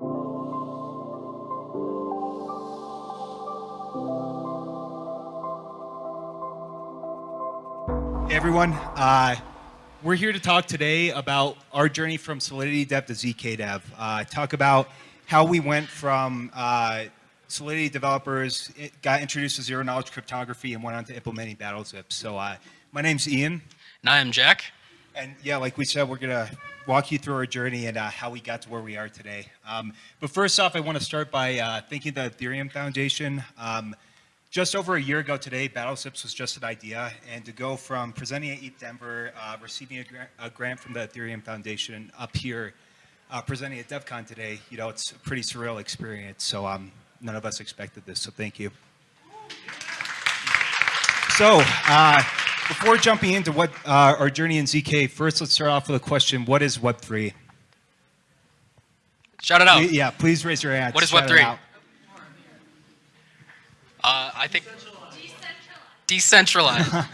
Hey everyone, uh, we're here to talk today about our journey from Solidity Dev to ZK Dev. Uh, talk about how we went from uh, Solidity developers, got introduced to zero knowledge cryptography and went on to implementing BattleZip. So uh, my name's Ian. And I'm Jack. And yeah, like we said, we're gonna walk you through our journey and uh, how we got to where we are today. Um, but first off, I want to start by uh, thanking the Ethereum Foundation. Um, just over a year ago today, BattleZips was just an idea, and to go from presenting at ETH Denver, uh, receiving a, gra a, grant from the Ethereum Foundation, up here, uh, presenting at DevCon today, you know, it's a pretty surreal experience. So um, none of us expected this, so thank you. So uh, before jumping into what uh, our journey in ZK, first let's start off with a question: What is Web3? Shout it out. Yeah, please raise your hand. What is Web3? Uh, I think decentralized.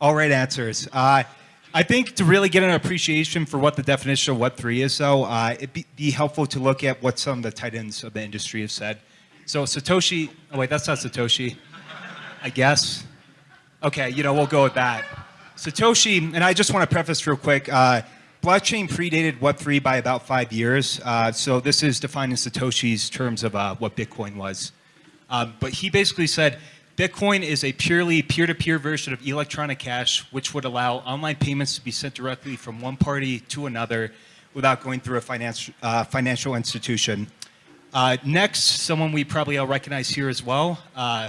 All right answers. Uh, I think to really get an appreciation for what the definition of Web3 is, though, uh, it'd be, be, helpful to look at what some of the titans of the industry have said. So Satoshi, oh wait, that's not Satoshi, I guess. Okay, you know, we'll go with that. Satoshi, and I just want to preface real quick, uh, blockchain predated Web3 by about five years. Uh, so this is defined in Satoshi's terms of uh, what Bitcoin was. Um, but he basically said, Bitcoin is a purely peer-to-peer -peer version of electronic cash, which would allow online payments to be sent directly from one party to another without going through a financial, uh, financial institution. Uh, next, someone we probably all recognize here as well, uh,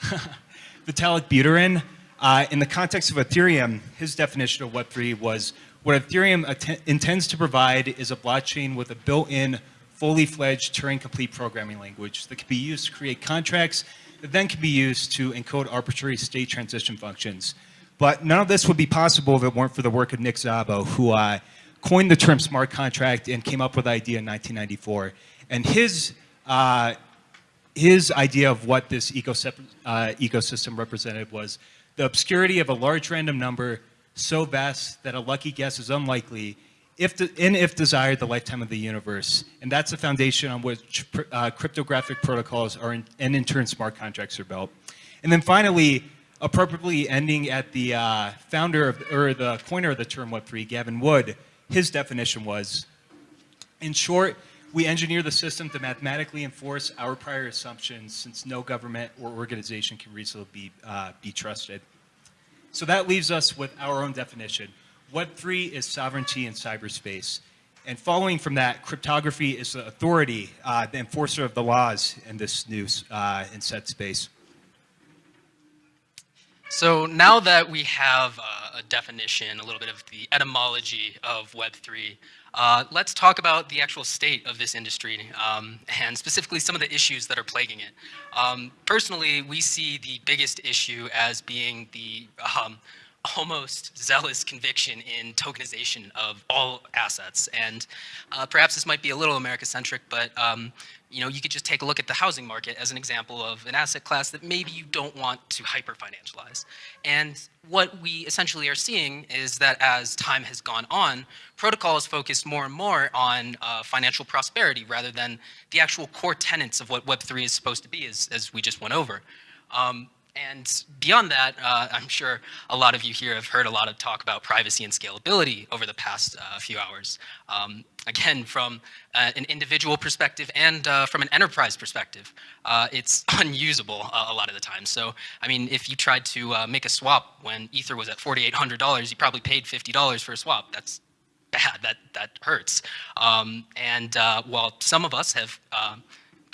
Vitalik Buterin. Uh, in the context of Ethereum, his definition of Web3 was, what Ethereum intends to provide is a blockchain with a built-in fully fledged Turing complete programming language that can be used to create contracts that then can be used to encode arbitrary state transition functions. But none of this would be possible if it weren't for the work of Nick Szabo, who uh, coined the term smart contract and came up with the idea in 1994. And his, uh, his idea of what this ecosystem, uh, ecosystem represented was the obscurity of a large random number so vast that a lucky guess is unlikely if the, and if desired, the lifetime of the universe. And that's the foundation on which uh, cryptographic protocols are in, and in turn smart contracts are built. And then finally, appropriately ending at the uh, founder of, or the coiner of the term Web3, Gavin Wood, his definition was, in short, we engineer the system to mathematically enforce our prior assumptions since no government or organization can reasonably be, uh, be trusted. So that leaves us with our own definition. Web3 is sovereignty in cyberspace. And following from that, cryptography is the authority, uh, the enforcer of the laws in this new uh, in set space. So now that we have uh, a definition, a little bit of the etymology of Web3, uh, let's talk about the actual state of this industry um, and specifically some of the issues that are plaguing it. Um, personally, we see the biggest issue as being the um, almost zealous conviction in tokenization of all assets. And uh, perhaps this might be a little America-centric, but um, you know, you could just take a look at the housing market as an example of an asset class that maybe you don't want to hyper-financialize. And what we essentially are seeing is that as time has gone on, protocol is focused more and more on uh, financial prosperity rather than the actual core tenets of what Web3 is supposed to be, as, as we just went over. Um, and beyond that, uh, I'm sure a lot of you here have heard a lot of talk about privacy and scalability over the past uh, few hours. Um, again, from uh, an individual perspective and uh, from an enterprise perspective, uh, it's unusable uh, a lot of the time. So, I mean, if you tried to make a swap when Ether was at $4,800, you probably paid $50 for a swap. That's bad. That, that hurts. Um, and while some of us have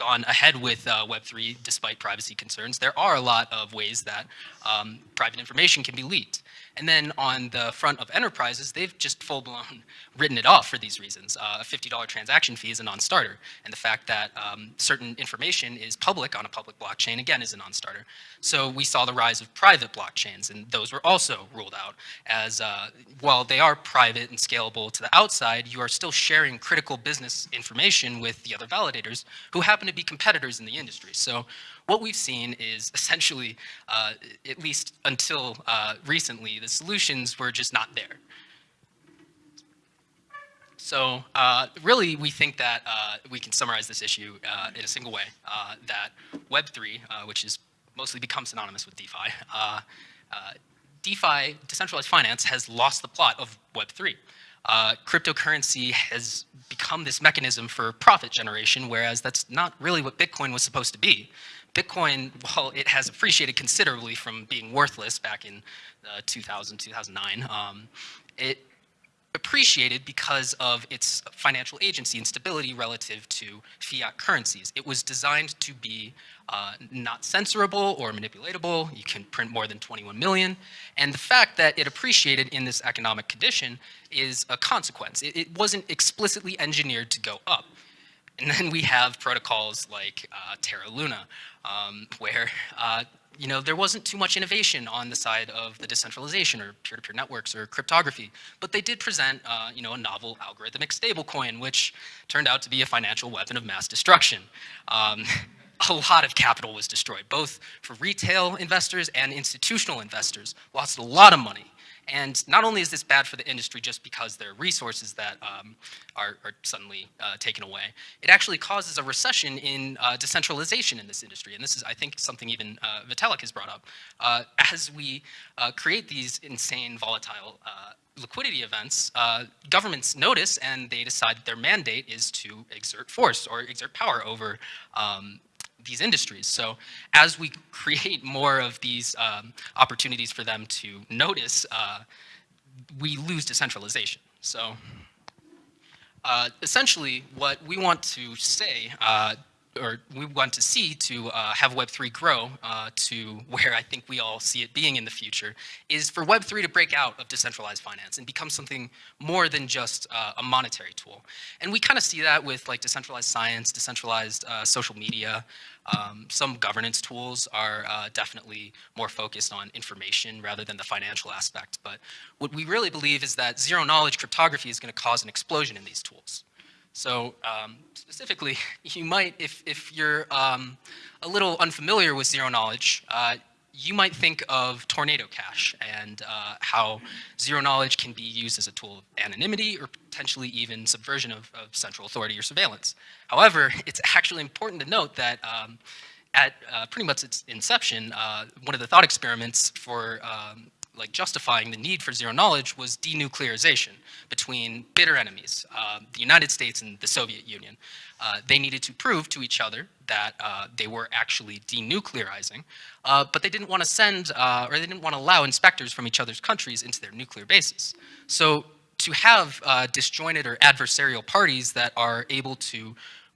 gone ahead with uh, Web3 despite privacy concerns, there are a lot of ways that um, private information can be leaked. And then on the front of enterprises, they've just full-blown written it off for these reasons. Uh, a $50 transaction fee is a non-starter. And the fact that um, certain information is public on a public blockchain, again, is a non-starter. So we saw the rise of private blockchains, and those were also ruled out as, uh, while they are private and scalable to the outside, you are still sharing critical business information with the other validators who happen to be competitors in the industry. So what we've seen is essentially, uh, at least until uh, recently, the solutions were just not there. So uh, really, we think that uh, we can summarize this issue uh, in a single way, uh, that Web3, uh, which is mostly become synonymous with DeFi, uh, DeFi, decentralized finance, has lost the plot of Web3. cryptocurrency has become this mechanism for profit generation, whereas that's not really what Bitcoin was supposed to be. Bitcoin, while it has appreciated considerably from being worthless back in uh, 2000, 2009, um, it appreciated because of its financial agency and stability relative to fiat currencies. It was designed to be uh, not censorable or manipulatable. You can print more than 21 million. And the fact that it appreciated in this economic condition is a consequence. It, it wasn't explicitly engineered to go up. And then we have protocols like uh, Terra Luna, um, where uh, you know, there wasn't too much innovation on the side of the decentralization or peer-to-peer -peer networks or cryptography, but they did present, uh, you know, a novel algorithmic stablecoin, which turned out to be a financial weapon of mass destruction. Um, a lot of capital was destroyed, both for retail investors and institutional investors, lost a lot of money. And not only is this bad for the industry just because there are resources that um, are, are, suddenly uh, taken away, it actually causes a recession in uh, decentralization in this industry. And this is, I think, something even uh, Vitalik has brought up. Uh, as we uh, create these insane, volatile uh, liquidity events, governments notice and they decide their mandate is to exert force or exert power over um, these industries. So as we create more of these um, opportunities for them to notice, uh, we lose decentralization. So uh, essentially what we want to say uh, or we want to see to uh, have Web3 grow uh, to where I think we all see it being in the future is for Web3 to break out of decentralized finance and become something more than just uh, a monetary tool. And we kind of see that with like decentralized science, decentralized uh, social media. Um, some governance tools are uh, definitely more focused on information rather than the financial aspect. But what we really believe is that zero knowledge cryptography is going to cause an explosion in these tools. So um, specifically, you might, if, if you're um, a little unfamiliar with zero knowledge, uh, you might think of Tornado Cash and uh, how zero knowledge can be used as a tool of anonymity or potentially even subversion of, of central authority or surveillance. However, it's actually important to note that um, at uh, pretty much its inception, uh, one of the thought experiments for um, like justifying the need for zero knowledge was denuclearization between bitter enemies, uh, the United States and the Soviet Union. Uh, they needed to prove to each other that uh, they were actually denuclearizing, uh, but they didn't want to send, uh, or they didn't want to allow inspectors from each other's countries into their nuclear bases. So to have uh, disjointed or adversarial parties that are able to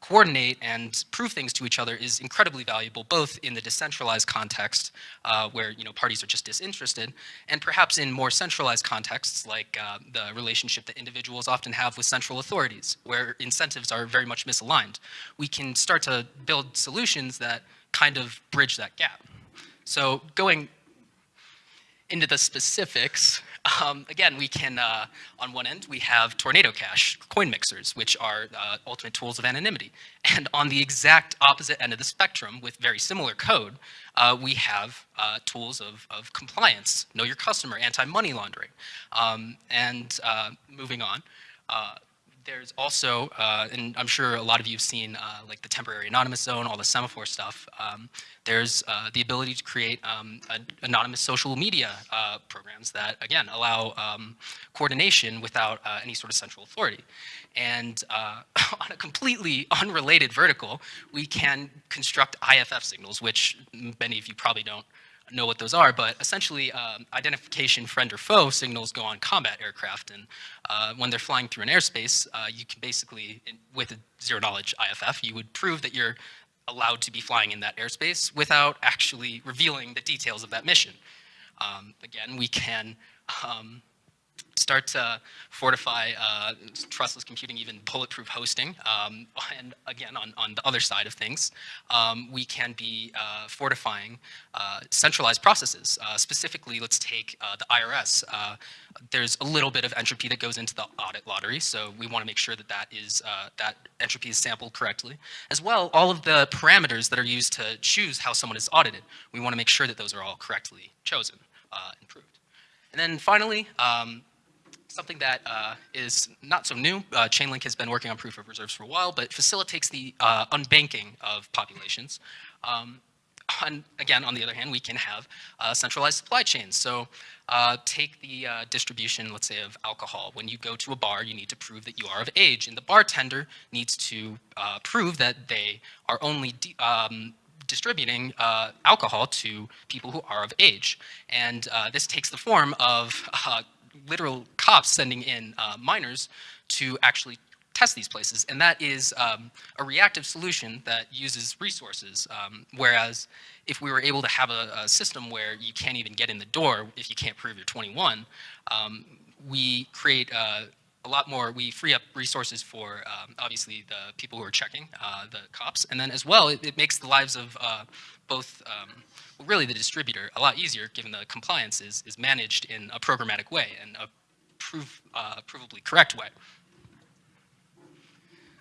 coordinate and prove things to each other is incredibly valuable, both in the decentralized context, uh, where you know parties are just disinterested, and perhaps in more centralized contexts, like uh, the relationship that individuals often have with central authorities, where incentives are very much misaligned. We can start to build solutions that kind of bridge that gap. So going into the specifics, um, again, we can, uh, on one end, we have Tornado Cash coin mixers, which are uh, ultimate tools of anonymity. And on the exact opposite end of the spectrum, with very similar code, uh, we have uh, tools of, of compliance, know your customer, anti-money laundering. Um, and uh, moving on, uh, there's also, uh, and I'm sure a lot of you have seen uh, like the temporary anonymous zone, all the semaphore stuff. Um, there's uh, the ability to create um, anonymous social media uh, programs that, again, allow um, coordination without uh, any sort of central authority. And uh, on a completely unrelated vertical, we can construct IFF signals, which many of you probably don't know what those are, but essentially um, identification friend or foe signals go on combat aircraft. And uh, when they're flying through an airspace, uh, you can basically, with a zero knowledge IFF, you would prove that you're allowed to be flying in that airspace without actually revealing the details of that mission. Um, again, we can um, start to fortify uh, trustless computing, even bulletproof hosting. Um, and again, on, on the other side of things, um, we can be uh, fortifying uh, centralized processes. Uh, specifically, let's take uh, the IRS. Uh, there's a little bit of entropy that goes into the audit lottery, so we want to make sure that that is that entropy is sampled correctly. As well, all of the parameters that are used to choose how someone is audited, we want to make sure that those are all correctly chosen and proved. And then finally, um, something that uh, is not so new. Uh, Chainlink has been working on proof of reserves for a while, but facilitates the uh, unbanking of populations. Um, on, again, on the other hand, we can have uh, centralized supply chains. So uh, take the uh, distribution, let's say, of alcohol. When you go to a bar, you need to prove that you are of age, and the bartender needs to uh, prove that they are only um, distributing uh, alcohol to people who are of age. And uh, this takes the form of literal cops sending in minors to actually test these places. And that is um, a reactive solution that uses resources. Um, whereas if we were able to have a, a, system where you can't even get in the door if you can't prove you're 21, um, we create uh, a lot more, we free up resources for um, obviously the people who are checking, uh, the cops, and then as well, it, it makes the lives of uh, both, um, really the distributor a lot easier given the compliance is, is managed in a programmatic way and a uh, provably correct way.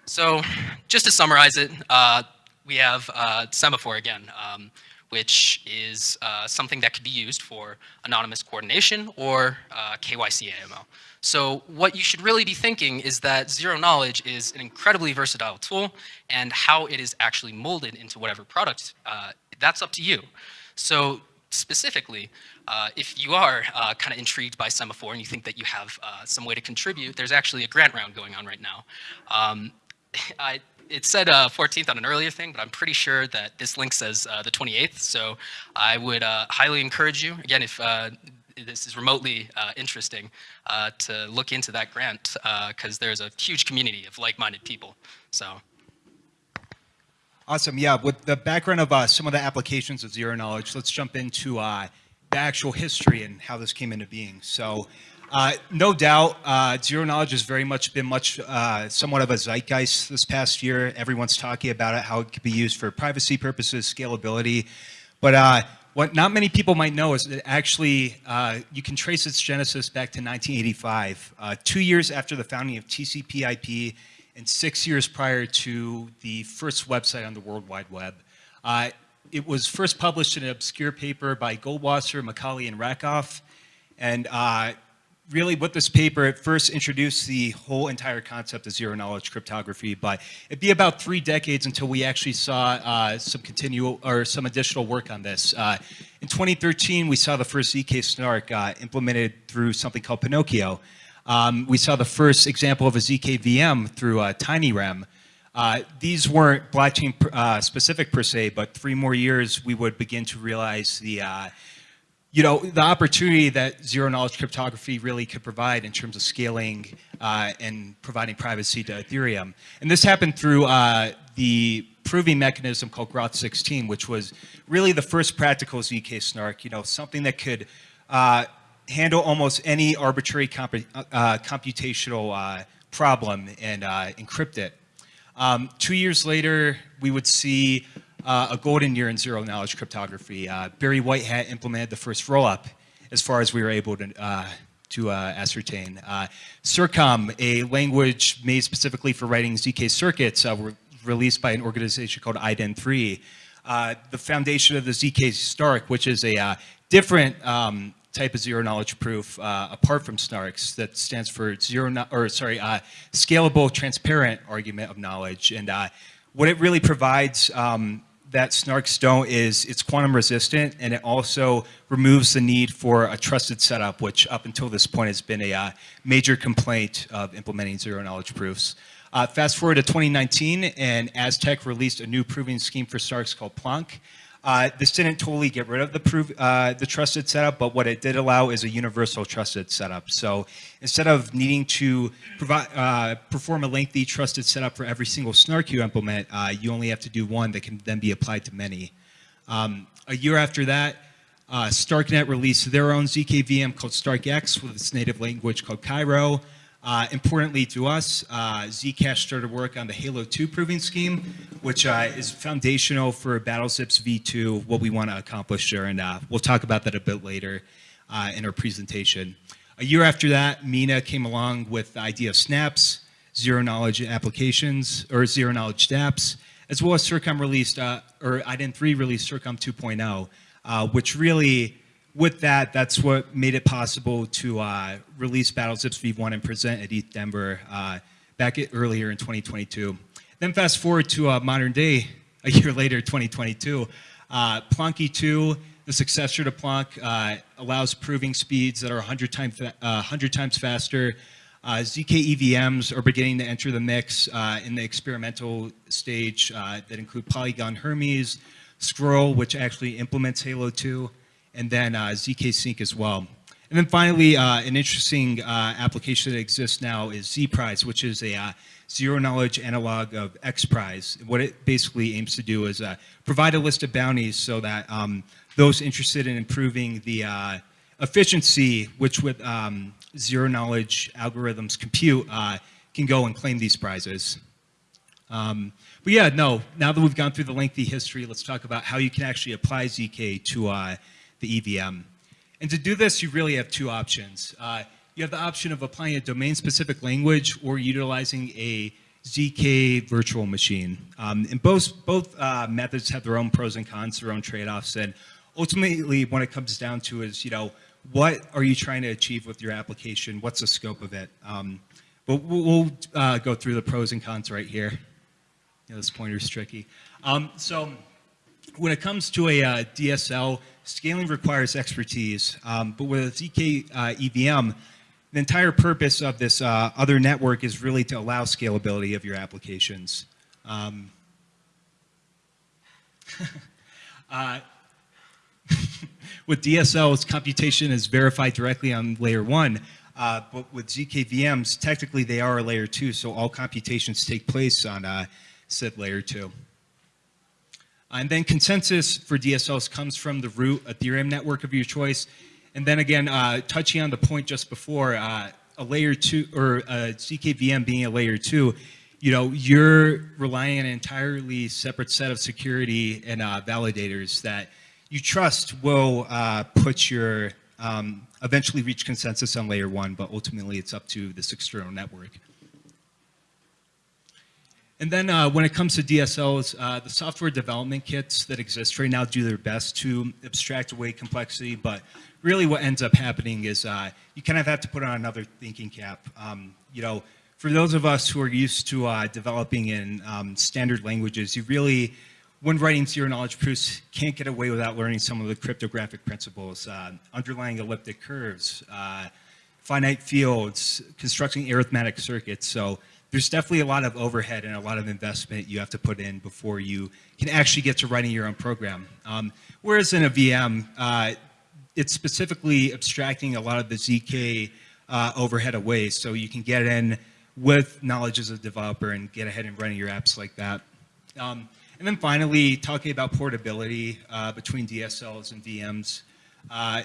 So just to summarize it, uh, we have uh, Semaphore again, um, which is uh, something that could be used for anonymous coordination or KYC AML. So what you should really be thinking is that zero knowledge is an incredibly versatile tool and how it is actually molded into whatever product, uh, that's up to you. So specifically, uh, if you are uh, kind of intrigued by Semaphore and you think that you have uh, some way to contribute, there's actually a grant round going on right now. Um, I, it said uh, 14th on an earlier thing, but I'm pretty sure that this link says uh, the 28th. So I would uh, highly encourage you, again, if uh, this is remotely uh, interesting, uh, to look into that grant because there's a huge community of like-minded people. So. Awesome. Yeah, with the background of some of the applications of zero knowledge, let's jump into the actual history and how this came into being. So uh, no doubt, uh, zero knowledge has very much been much, uh, somewhat of a zeitgeist this past year. Everyone's talking about it, how it could be used for privacy purposes, scalability. But uh, what not many people might know is that actually uh, you can trace its genesis back to 1985, uh, two years after the founding of TCP/IP, and six years prior to the first website on the World Wide Web. it was first published in an obscure paper by Goldwasser, Micali, and Rackoff. And really what this paper at first introduced the whole entire concept of zero knowledge cryptography, but it'd be about three decades until we actually saw uh, some continual or some additional work on this. Uh, in 2013, we saw the first ZK snark uh, implemented through something called Pinocchio. Um, we saw the first example of a ZK VM through uh, TinyRAM. Uh, these weren't blockchain uh, specific per se, but three more years we would begin to realize the you know, the opportunity that zero knowledge cryptography really could provide in terms of scaling uh, and providing privacy to Ethereum. And this happened through uh, the proving mechanism called Groth 16, which was really the first practical ZK snark, you know, something that could uh, handle almost any arbitrary uh, computational uh, problem and uh, encrypt it. Um, two years later, we would see uh, a golden year in zero knowledge cryptography. Uh, Barry Whitehat implemented the first rollup as far as we were able to, uh, to uh, ascertain. Uh, CIRCOM, a language made specifically for writing ZK circuits, uh, were released by an organization called IDEN3. the foundation of the ZK STARK, which is a different um, type of zero knowledge proof uh, apart from SNARKs that stands for zero, no or sorry, uh, scalable transparent argument of knowledge. And uh, what it really provides um, that snarks don't is it's quantum resistant and it also removes the need for a trusted setup, which up until this point has been a uh, major complaint of implementing zero knowledge proofs. Uh, fast forward to 2019 and Aztec released a new proving scheme for snarks called Plonk. Uh, this didn't totally get rid of the, proof, uh, the trusted setup, but what it did allow is a universal trusted setup. So instead of needing to provide, uh, perform a lengthy trusted setup for every single snark you implement, uh, you only have to do one that can then be applied to many. Um, a year after that, uh, Starknet released their own ZKVM called StarkEx with its native language called Cairo. Uh, importantly to us, uh, Zcash started work on the Halo 2 proving scheme, which uh, is foundational for BattleZips V2, what we want to accomplish there, and uh, we'll talk about that a bit later uh, in our presentation. A year after that, Mina came along with the idea of snaps, zero knowledge applications, or zero knowledge dApps, as well as CIRCOM released, uh, or IDEN3 released CIRCOM 2.0, which really with that, that's what made it possible to uh, release Battlezips V1 and present at ETH Denver uh, back at, earlier in 2022. Then fast forward to uh, modern day, a year later, 2022. Uh, Plonky 2, the successor to Plonk, uh, allows proving speeds that are 100 times, uh, 100 times faster. Uh, ZK EVMs are beginning to enter the mix uh, in the experimental stage uh, that include Polygon Hermez, Scroll, which actually implements Halo 2, and then uh, ZK Sync as well. And then finally, uh, an interesting uh, application that exists now is ZPrize, which is a zero knowledge analog of XPrize. What it basically aims to do is uh, provide a list of bounties so that um, those interested in improving the uh, efficiency, which with um, zero knowledge algorithms compute, uh, can go and claim these prizes. Um, but yeah, no, now that we've gone through the lengthy history, let's talk about how you can actually apply ZK to the EVM. And to do this, you really have two options. Uh, you have the option of applying a domain-specific language or utilizing a ZK virtual machine. Um, and both, both uh, methods have their own pros and cons, their own trade-offs. And ultimately, what it comes down to is, you know, what are you trying to achieve with your application? What's the scope of it? Um, but we'll, we'll uh, go through the pros and cons right here. You know, this pointer's tricky. Um, so when it comes to a uh, DSL, scaling requires expertise. Um, but with a ZK uh, EVM, the entire purpose of this uh, other network is really to allow scalability of your applications. Um, uh, with DSLs, computation is verified directly on layer one, uh, but with ZKVMs, technically they are a layer two, so all computations take place on uh, said layer two. And then consensus for DSLs comes from the root Ethereum network of your choice. And then again, uh, touching on the point just before, uh, a layer two or a ZKVM being a layer two, you know, you're relying on an entirely separate set of security and uh, validators that you trust will uh, put your, um, eventually reach consensus on layer one, but ultimately it's up to this external network. And then uh, when it comes to DSLs, uh, the software development kits that exist right now do their best to abstract away complexity, but really what ends up happening is uh, you kind of have to put on another thinking cap. Um, you know, for those of us who are used to uh, developing in um, standard languages, you really, when writing zero knowledge proofs, can't get away without learning some of the cryptographic principles, uh, underlying elliptic curves, uh, finite fields, constructing arithmetic circuits. So there's definitely a lot of overhead and a lot of investment you have to put in before you can actually get to writing your own program. Um, whereas in a VM, uh, it's specifically abstracting a lot of the ZK uh, overhead away so you can get in with knowledge as a developer and get ahead and running your apps like that. Um, and then finally, talking about portability uh, between DSLs and VMs. Uh,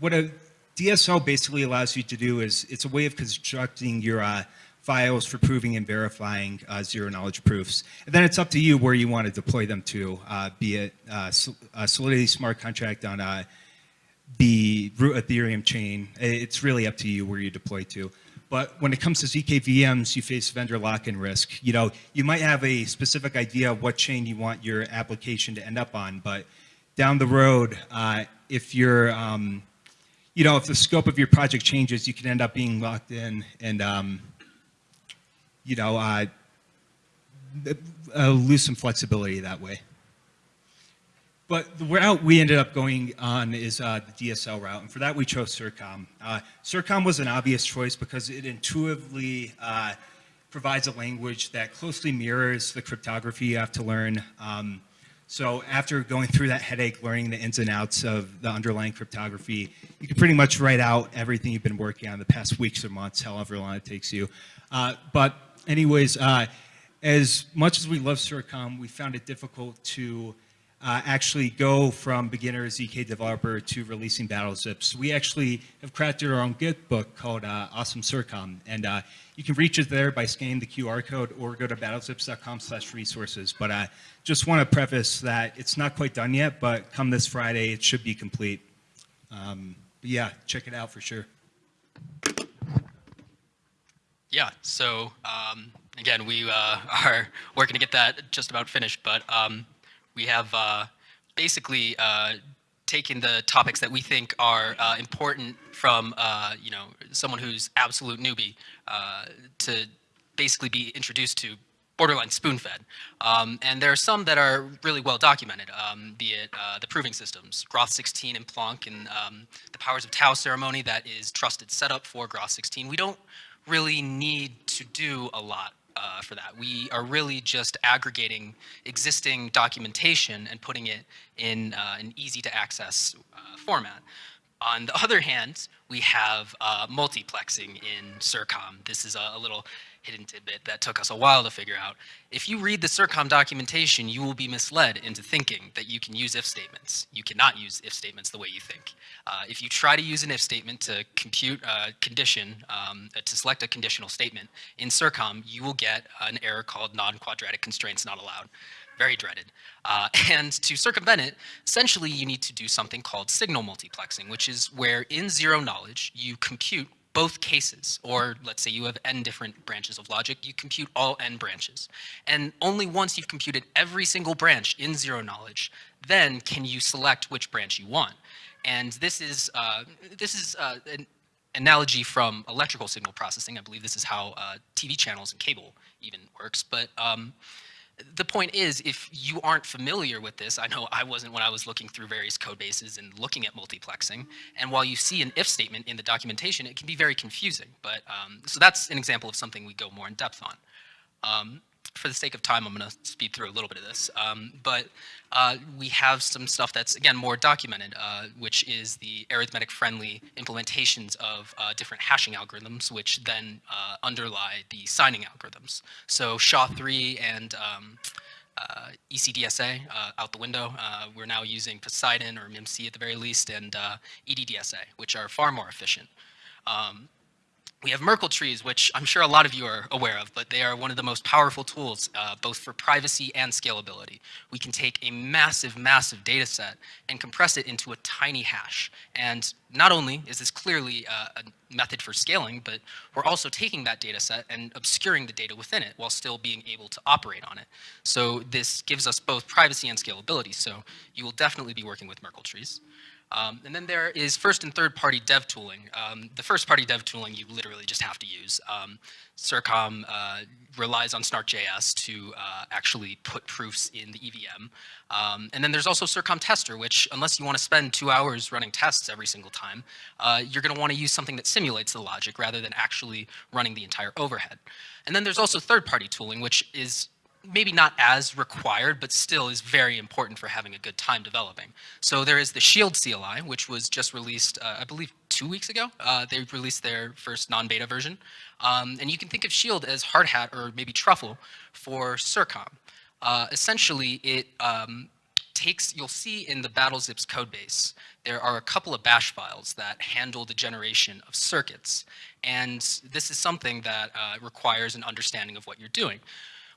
what a DSL basically allows you to do is it's a way of constructing your uh, files for proving and verifying uh, zero knowledge proofs. And then it's up to you where you want to deploy them to, uh, be it uh, Solidity smart contract on uh, the root Ethereum chain. It's really up to you where you deploy to. But when it comes to ZK VMs, you face vendor lock-in risk. You know, you might have a specific idea of what chain you want your application to end up on, but down the road, uh, if you're, um, you know, if the scope of your project changes, you can end up being locked in and um, you know, uh, uh, lose some flexibility that way. But the route we ended up going on is uh, the DSL route, and for that we chose CIRCOM. Uh, CIRCOM was an obvious choice because it intuitively uh, provides a language that closely mirrors the cryptography you have to learn. Um, so after going through that headache, learning the ins and outs of the underlying cryptography, you can pretty much write out everything you've been working on the past weeks or months, however long it takes you. Uh, but anyways, uh, as much as we love CIRCOM, we found it difficult to uh, actually go from beginner ZK developer to releasing Battlezips. We actually have crafted our own Git book called uh, Awesome CIRCOM, and uh, you can reach it there by scanning the QR code or go to battlezips.com slash resources. But I just want to preface that it's not quite done yet, but come this Friday, it should be complete. Um, yeah, check it out for sure. Yeah, so um, again, we uh, are working to get that just about finished, but um, we have uh, basically uh, taken the topics that we think are uh, important from, uh, you know, someone who's absolute newbie uh, to basically be introduced to borderline spoon-fed. Um, and there are some that are really well documented, um, be it uh, the proving systems, Groth 16 and Plonk, and um, the Powers of Tau ceremony that is trusted setup for Groth 16. We don't really need to do a lot uh, for that. We are really just aggregating existing documentation and putting it in uh, an easy to access uh, format. On the other hand, we have uh, multiplexing in CIRCOM. This is a, a, little hidden tidbit that took us a while to figure out. If you read the CIRCOM documentation, you will be misled into thinking that you can use if statements. You cannot use if statements the way you think. Uh, if you try to use an if statement to compute a condition, um, uh, to select a conditional statement in CIRCOM, you will get an error called non-quadratic constraints not allowed very dreaded. Uh, and to circumvent it, essentially you need to do something called signal multiplexing, which is where in zero knowledge, you compute both cases, or let's say you have n different branches of logic, you compute all n branches. And only once you've computed every single branch in zero knowledge, then can you select which branch you want. And this is, uh, this is uh, an analogy from electrical signal processing. I believe this is how uh, TV channels and cable even works. But um, the point is, if you aren't familiar with this, I know I wasn't when I was looking through various code bases and looking at multiplexing, and while you see an if statement in the documentation, it can be very confusing. But um, So that's an example of something we go more in depth on. Um, for the sake of time, I'm going to speed through a little bit of this. Um, but uh, we have some stuff that's, again, more documented, uh, which is the arithmetic-friendly implementations of uh, different hashing algorithms, which then uh, underlie the signing algorithms. So SHA-3 and um, uh, ECDSA uh, out the window. we're now using Poseidon or MIMC at the very least, and EDDSA, which are far more efficient. Um, we have Merkle trees, which I'm sure a lot of you are aware of, but they are one of the most powerful tools, uh, both for privacy and scalability. We can take a massive, massive data set and compress it into a tiny hash. And not only is this clearly uh, a method for scaling, but we're also taking that data set and obscuring the data within it while still being able to operate on it. So this gives us both privacy and scalability. So you will definitely be working with Merkle trees. Um, and then there is first and third party dev tooling. Um, the first party dev tooling you literally just have to use. Um, CIRCOM uh, relies on Snark.js to uh, actually put proofs in the EVM. Um, and then there's also CIRCOM Tester, which unless you want to spend two hours running tests every single time, uh, you're going to want to use something that simulates the logic rather than actually running the entire overhead. And then there's also third party tooling, which is maybe not as required, but still is very important for having a good time developing. So there is the Shield CLI, which was just released, uh, I believe, two weeks ago. Uh, they released their first non-beta version. Um, and you can think of Shield as Hardhat or maybe Truffle for CIRCOM. Uh, essentially, it um, takes, you'll see in the BattleZips codebase, there are a couple of bash files that handle the generation of circuits. And this is something that uh, requires an understanding of what you're doing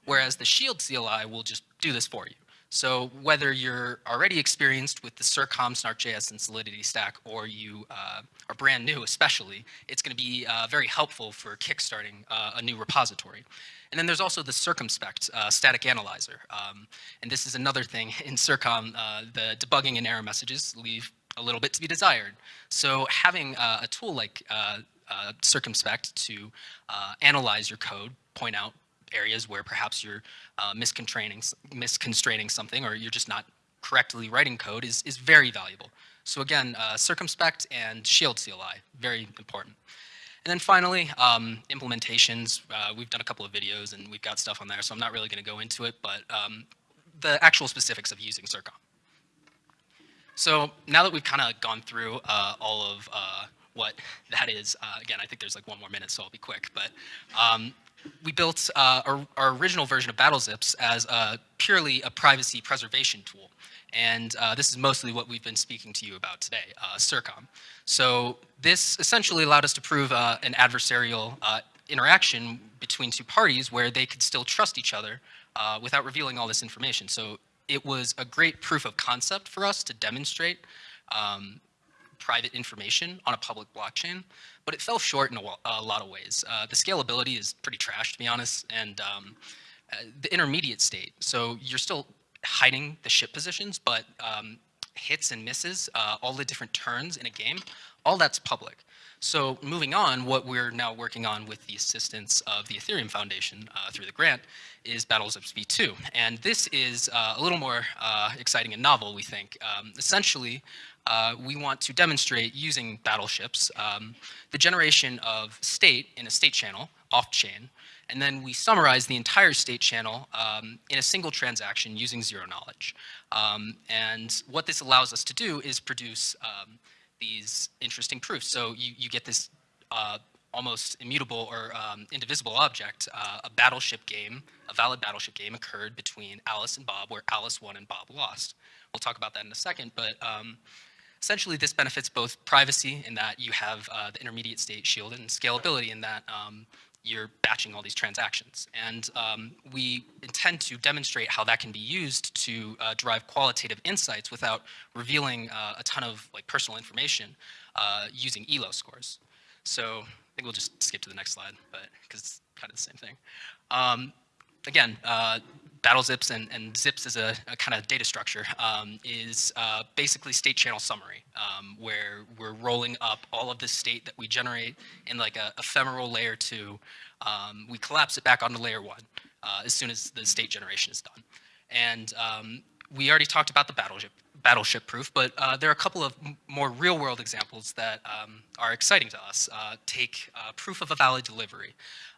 whereas the Shield CLI will just do this for you. So whether you're already experienced with the CIRCOM, Snark.js, and Solidity stack, or you uh, are brand new especially, it's going to be uh, very helpful for kickstarting uh, a new repository. And then there's also the Circomspect uh, static analyzer. Um, and this is another thing in CIRCOM, uh, the debugging and error messages leave a little bit to be desired. So having uh, a tool like Circomspect to analyze your code, point out areas where perhaps you're uh, misconstraining, misconstraining something or you're just not correctly writing code is, is very valuable. So again, uh, Circomspect and shield CLI, very important. And then finally, um, implementations. Uh, we've done a couple of videos and we've got stuff on there, so I'm not really going to go into it, but um, the actual specifics of using CIRCOM. So now that we've kind of gone through uh, all of uh, what that is, uh, again, I think there's like one more minute, so I'll be quick, but um, we built uh, our, our, original version of BattleZips as a, purely a privacy preservation tool. And uh, this is mostly what we've been speaking to you about today, uh, CIRCOM. So this essentially allowed us to prove uh, an adversarial uh, interaction between two parties where they could still trust each other uh, without revealing all this information. So it was a great proof of concept for us to demonstrate um, private information on a public blockchain, but it fell short in a, a lot of ways. Uh, the scalability is pretty trash, to be honest, and um, uh, the intermediate state. So you're still hiding the ship positions, but um, hits and misses, uh, all the different turns in a game, all that's public. So moving on, what we're now working on with the assistance of the Ethereum Foundation uh, through the grant is Battlezips v2. And this is uh, a little more uh, exciting and novel, we think. Um, essentially, uh, we want to demonstrate using battleships um, the generation of state in a state channel off-chain, and then we summarize the entire state channel um, in a single transaction using zero knowledge. Um, and what this allows us to do is produce um, these interesting proofs. So you, you get this uh, almost immutable or um, indivisible object. Uh, a battleship game, a valid battleship game occurred between Alice and Bob where Alice won and Bob lost. We'll talk about that in a second, but um, essentially this benefits both privacy in that you have uh, the intermediate state shielded and scalability in that um, you're batching all these transactions. And um, we intend to demonstrate how that can be used to uh, derive qualitative insights without revealing uh, a ton of like personal information uh, using ELO scores. So I think we'll just skip to the next slide, but because it's kind of the same thing. Um, again, uh, battle zips and, and zips as a, a kind of data structure um, is uh, basically state channel summary, um, where we're rolling up all of the state that we generate in like a ephemeral layer two. Um, we collapse it back onto layer one uh, as soon as the state generation is done. And um, we already talked about the battleship, battleship proof, but uh, there are a couple of more real world examples that um, are exciting to us. Uh, take uh, proof of a valid delivery.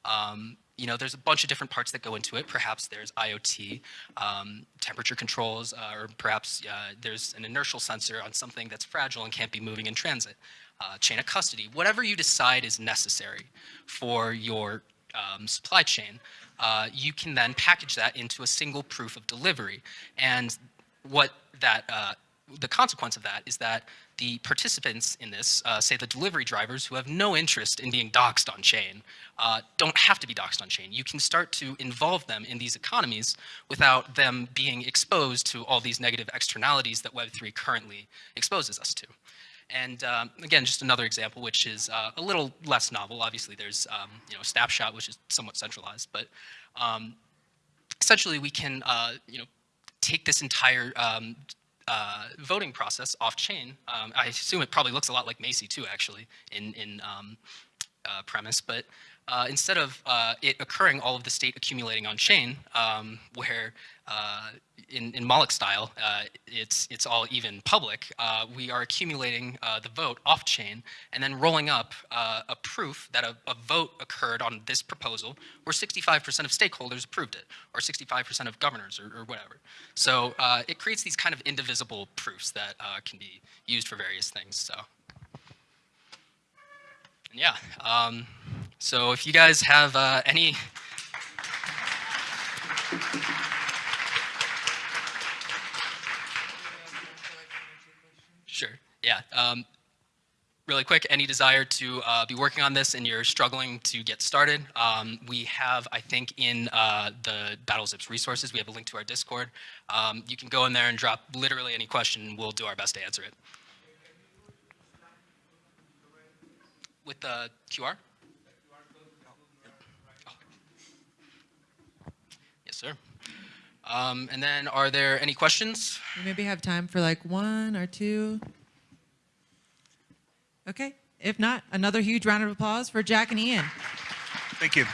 Um, you know, there's a bunch of different parts that go into it. Perhaps there's IoT, um, temperature controls, uh, or perhaps uh, there's an inertial sensor on something that's fragile and can't be moving in transit. Uh, chain of custody, whatever you decide is necessary for your um, supply chain, uh, you can then package that into a single proof of delivery. And what that uh, the consequence of that is that the participants in this, uh, say the delivery drivers who have no interest in being doxxed on chain, uh, don't have to be doxxed on chain. You can start to involve them in these economies without them being exposed to all these negative externalities that Web3 currently exposes us to. And um, again, just another example, which is uh, a little less novel. Obviously, there's um, you know Snapshot, which is somewhat centralized, but um, essentially we can uh, you know take this entire um, uh, voting process off-chain. Um, I assume it probably looks a lot like MACI too, actually, in, in um, uh, premise. But uh, instead of uh, it occurring all of the state accumulating on chain, um, where uh, in, in Moloch style, uh, it's, it's all even public, uh, we are accumulating uh, the vote off chain and then rolling up a proof that a, a, vote occurred on this proposal where 65% of stakeholders approved it or 65% of governors or, or whatever. So it creates these kind of indivisible proofs that can be used for various things. So yeah. Um, so if you guys have uh, any Sure, yeah. Um, really quick, any desire to uh, be working on this and you're struggling to get started, um, we have, I think, in uh, the BattleZips resources, we have a link to our Discord. Um, you can go in there and drop literally any question, we'll do our best to answer it. with the QR? Yes, sir. Um, and then are there any questions? We maybe have time for like one or two. Okay. If not, another huge round of applause for Jack and Ian. Thank you.